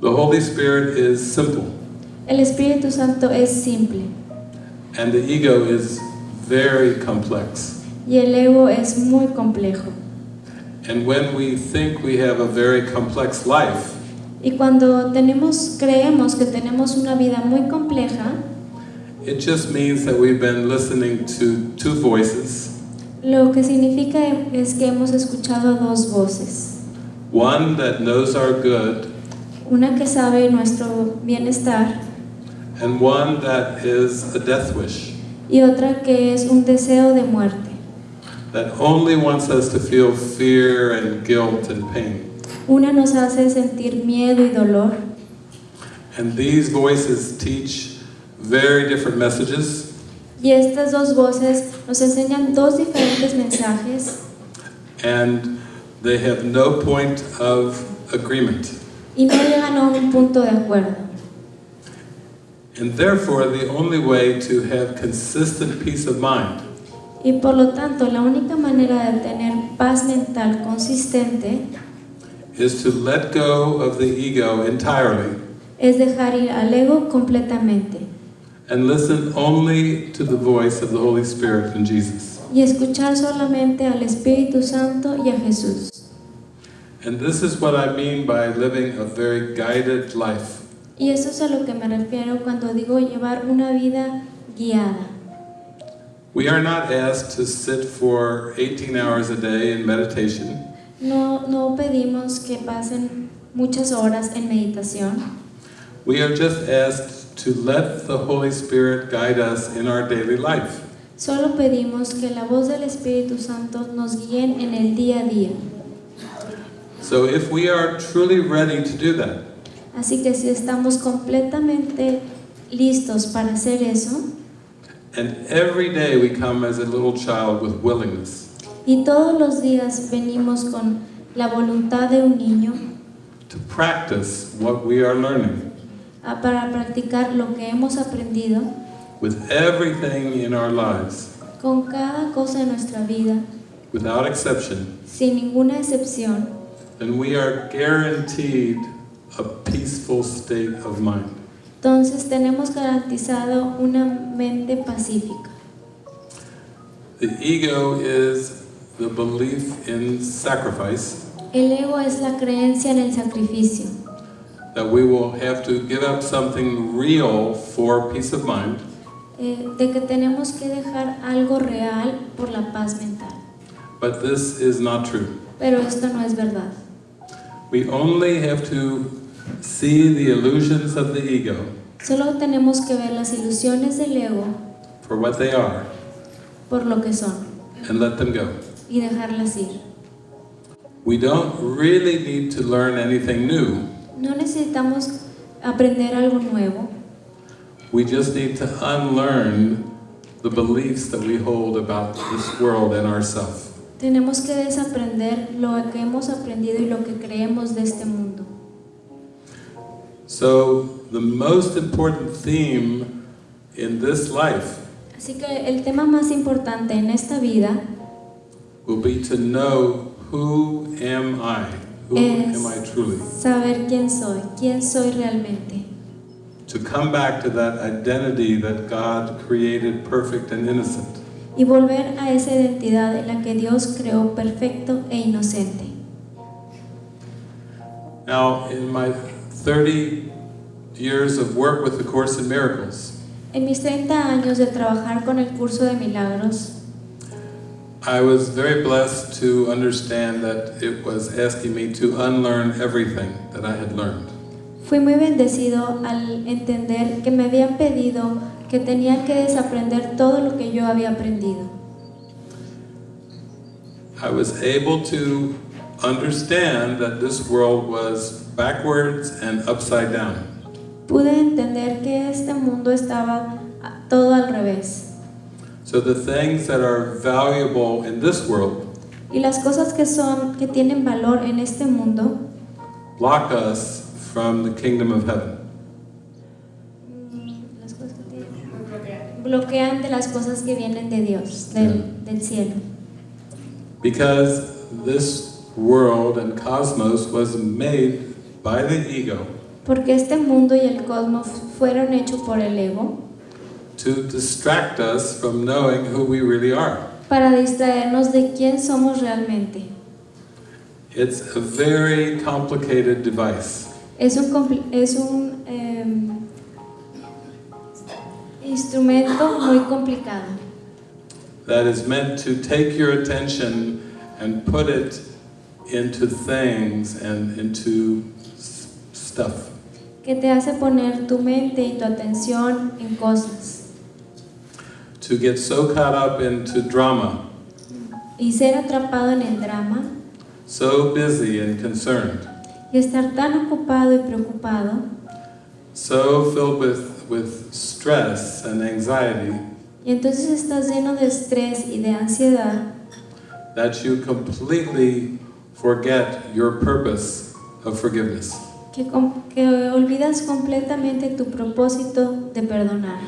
The Holy Spirit is simple, El Espíritu Santo es simple and the ego is very complex. y el ego es muy complejo. And when we think we have a very complex life, Y cuando tenemos, creemos que tenemos una vida muy compleja, it just means that we've been listening to two voices lo que significa es que hemos escuchado dos voces. one that knows our good, Una que sabe nuestro bienestar and one that is a death wish, y otra que es un deseo de muerte. that only wants us to feel fear and guilt and pain. Una nos hace sentir miedo y dolor And these voices teach very different messages, y estas dos voces nos enseñan dos diferentes mensajes and they have no point of agreement. Y no llegan a un punto de acuerdo. And therefore, the only way to have consistent peace of mind Y por lo tanto, la única manera de tener paz mental consistente is to let go of the ego entirely es dejar ir al ego completamente and listen only to the voice of the Holy Spirit and Jesus. y escuchar solamente al Espíritu Santo y a Jesús. And this is what I mean by living a very guided life. Y eso es a lo que me refiero cuando digo llevar una vida guiada. We are not asked to sit for 18 hours a day in meditation. No, no pedimos que pasen muchas horas en meditación, We are just asked to let the Holy Spirit guide us in our daily life. solo pedimos que la voz del Espíritu Santo nos guíe en el día a día. So if we are truly ready to do that, Así que si estamos completamente listos para hacer eso, and every day we come as a little child with willingness y todos los días venimos con la voluntad de un niño to practice what we are learning a- para practicar lo que hemos aprendido, with everything in our lives, con cada cosa de nuestra vida, without exception, sin ninguna excepción, then we are guaranteed a peaceful state of mind. entonces tenemos garantizado una mente pacífica. The ego is the belief in sacrifice, El ego es la creencia en el sacrificio, that we will have to give up something real for peace of mind, eh, de que tenemos que dejar algo real por la paz mental. but this is not true. Pero esto no es verdad. We only have to see the illusions of the ego Solo tenemos que ver las ilusiones del ego for what they are por lo que son and let them go. y dejarlas ir. We don't really need to learn anything new. No necesitamos aprender algo nuevo, We just need to unlearn the beliefs that we hold about this world and ourselves. Tenemos que desaprender lo que hemos aprendido y lo que creemos de este mundo. So, the most important theme in this life Así que el tema más importante en esta vida will be to know who am I? Who Es- am I truly? saber quién soy, quién soy realmente. To come back to that identity that God created perfect and innocent. Y volver a esa identidad en la que Dios creó perfecto e inocente. Now, in my 30 years of work with the Course in Miracles, En mis 30 años de trabajar con el curso de milagros, I was very blessed to understand that it was asking me to unlearn everything that I had learned. Fui muy bendecido al entender que me habían pedido que tenía que desaprender todo lo que yo había aprendido. I was able to understand that this world was backwards and upside down. Pude entender que este mundo estaba todo al revés. So the things that are valuable in this world Y las cosas que son, que tienen valor en este mundo, block us from the kingdom of heaven. las cosas que tienen- bloquean de las cosas que vienen de Dios, del, del cielo. Because this world and cosmos was made by the ego porque este mundo y el cosmos fueron hechos por el ego to distract us from knowing who we really are. para distraernos de quién somos realmente. It's a very complicated device. Es un, es un em, instrumento muy complicado. That is meant to take your attention and put it into things and into stuff. que te hace poner tu mente y tu atención en cosas. To get so caught up into drama, y ser atrapado en el drama. So busy and concerned, y estar tan ocupado y preocupado so filled with, with stress and anxiety y entonces estás lleno de estrés y de ansiedad that you completely forget your purpose of forgiveness. que, que olvidas completamente tu propósito de perdonar.